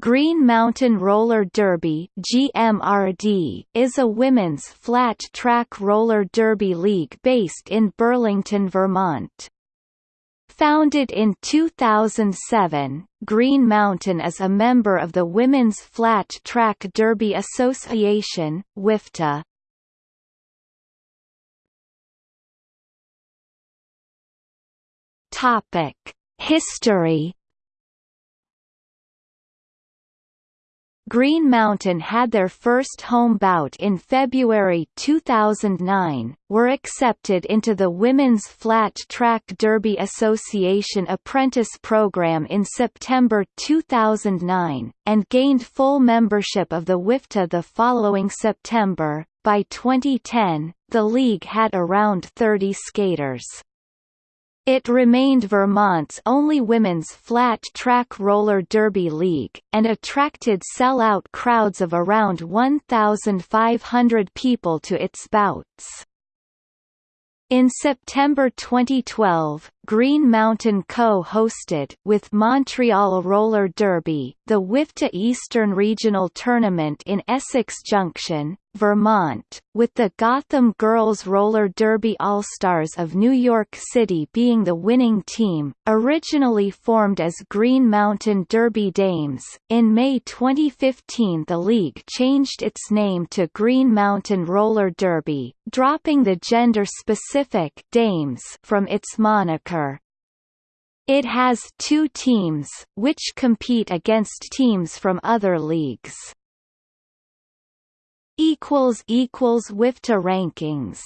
Green Mountain Roller Derby GMRD is a women's flat-track roller derby league based in Burlington, Vermont. Founded in 2007, Green Mountain is a member of the Women's Flat Track Derby Association WFTDA. Topic: History Green Mountain had their first home bout in February 2009, were accepted into the Women's Flat Track Derby Association apprentice program in September 2009, and gained full membership of the WFTDA the following September. By 2010, the league had around 30 skaters. It remained Vermont's only women's flat-track roller derby league, and attracted sell-out crowds of around 1,500 people to its bouts. In September 2012, Green Mountain co-hosted with Montreal Roller Derby, the WFTDA Eastern Regional Tournament in Essex Junction, Vermont, with the Gotham Girls Roller Derby All-Stars of New York City being the winning team, originally formed as Green Mountain Derby Dames. In May 2015 the league changed its name to Green Mountain Roller Derby, dropping the gender-specific Dames from its moniker. It has two teams, which compete against teams from other leagues equals equals WFTDA rankings